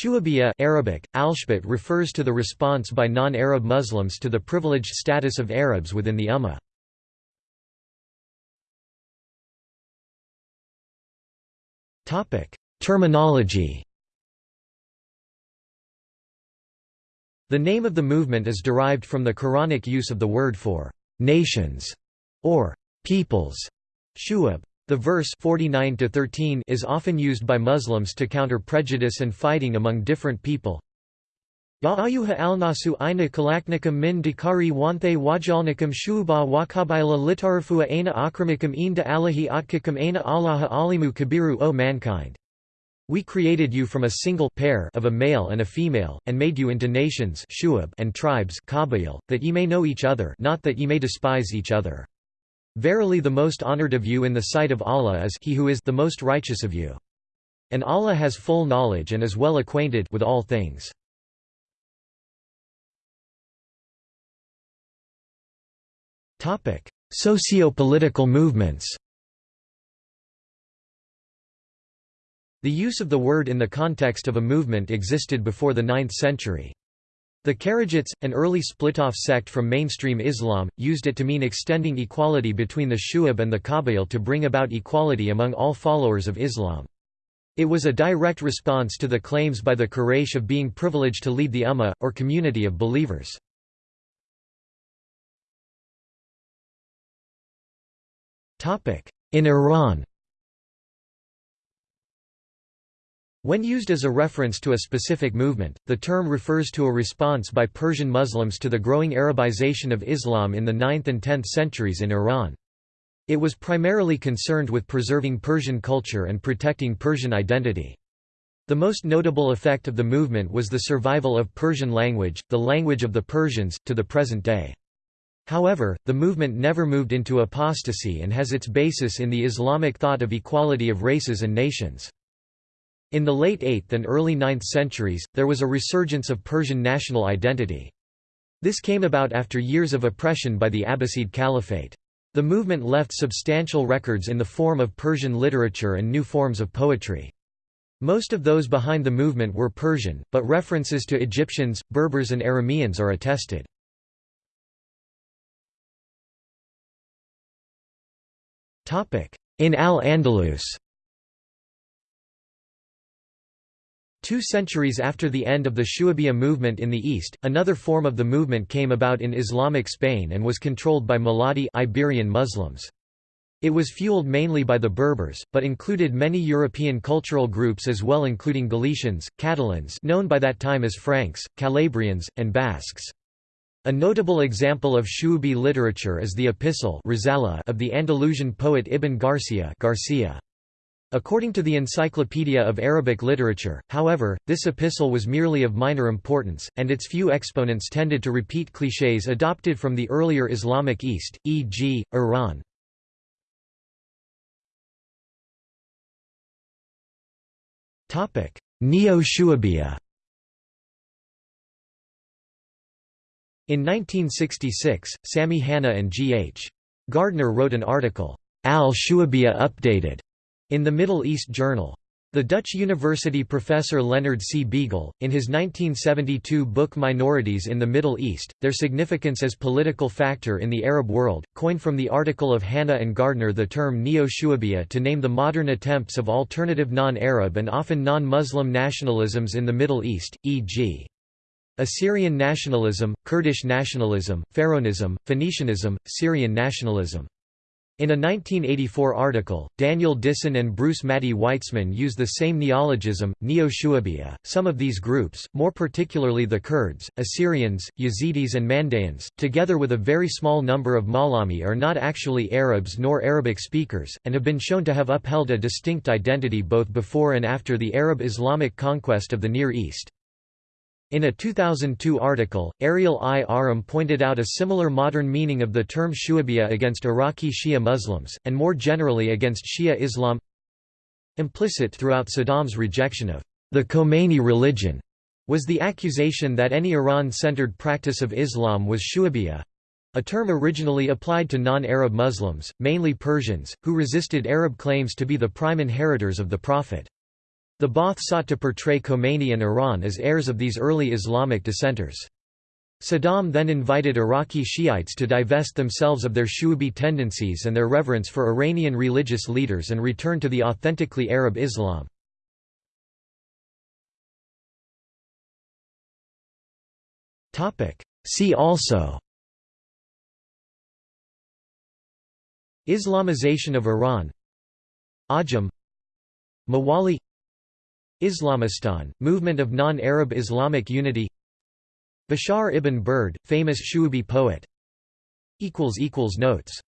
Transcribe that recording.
Shu'abiyya Arabic, Alshbet refers to the response by non-Arab Muslims to the privileged status of Arabs within the Ummah. Terminology The name of the movement is derived from the Quranic use of the word for «nations» or «peoples» shu'ab. The verse 49 -13 is often used by Muslims to counter prejudice and fighting among different people. Ya ayuha alnasu aina kalaknikum min dikari wanthe wajalnikum shuba wakabaila litarafua aina akramikum inda alahi atkikum aina allaha alimu kabiru O mankind. We created you from a single pair of a male and a female, and made you into nations and tribes that ye may know each other not that ye may despise each other. Verily the most honored of you in the sight of Allah is he who is the most righteous of you. And Allah has full knowledge and is well acquainted with all things. Socio-political movements The use of the word in the context of a movement existed before the 9th century. The Kharijites, an early split-off sect from mainstream Islam, used it to mean extending equality between the Shu'ab and the Qabail to bring about equality among all followers of Islam. It was a direct response to the claims by the Quraysh of being privileged to lead the Ummah, or community of believers. In Iran When used as a reference to a specific movement, the term refers to a response by Persian Muslims to the growing Arabization of Islam in the 9th and 10th centuries in Iran. It was primarily concerned with preserving Persian culture and protecting Persian identity. The most notable effect of the movement was the survival of Persian language, the language of the Persians, to the present day. However, the movement never moved into apostasy and has its basis in the Islamic thought of equality of races and nations. In the late 8th and early 9th centuries, there was a resurgence of Persian national identity. This came about after years of oppression by the Abbasid Caliphate. The movement left substantial records in the form of Persian literature and new forms of poetry. Most of those behind the movement were Persian, but references to Egyptians, Berbers and Arameans are attested. In Al-Andalus Two centuries after the end of the Shu'abiyya movement in the East, another form of the movement came about in Islamic Spain and was controlled by Muladi Iberian Muslims. It was fueled mainly by the Berbers, but included many European cultural groups as well including Galicians, Catalans known by that time as Franks, Calabrians, and Basques. A notable example of Shu'abi literature is the epistle of the Andalusian poet Ibn Garcia, Garcia. According to the Encyclopedia of Arabic Literature, however, this epistle was merely of minor importance, and its few exponents tended to repeat clichés adopted from the earlier Islamic East, e.g., Iran. Neo-Shu'abiyya In 1966, Sami Hanna and G. H. Gardner wrote an article, Al-Shu'abiyya Updated, in the Middle East Journal. The Dutch university professor Leonard C. Biegel, in his 1972 book Minorities in the Middle East, Their Significance as Political Factor in the Arab World, coined from the article of Hanna and Gardner the term Neo-Shu'abiyya to name the modern attempts of alternative non-Arab and often non-Muslim nationalisms in the Middle East, e.g. Assyrian nationalism, Kurdish nationalism, Pharaonism, Phoenicianism, Syrian nationalism. In a 1984 article, Daniel Dishon and Bruce Maddy-Weitzman use the same neologism, Neo-Shu'abiyya. Some of these groups, more particularly the Kurds, Assyrians, Yazidis and Mandaeans, together with a very small number of Mhallami are not actually Arabs nor Arabic speakers, and have been shown to have upheld a distinct identity both before and after the Arab-Islamic conquest of the Near East. In a 2002 article, Ariel I. Ahram pointed out a similar modern meaning of the term Shu'abiyya against Iraqi Shia Muslims, and more generally against Shia Islam. Implicit throughout Saddam's rejection of the Khomeini religion was the accusation that any Iran-centered practice of Islam was Shu'abiyya, a term originally applied to non-Arab Muslims, mainly Persians, who resisted Arab claims to be the prime inheritors of the Prophet. The Ba'ath sought to portray Khomeini and Iran as heirs of these early Islamic dissenters. Saddam then invited Iraqi Shiites to divest themselves of their Shu'abi tendencies and their reverence for Iranian religious leaders and return to the authentically Arab Islam. See also Islamization of Iran Ajam Mawali Islamistan, movement of non-Arab Islamic unity. Bashar ibn Burd, famous Shuubi poet. Notes